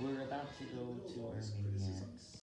We're about to go to our maniacs.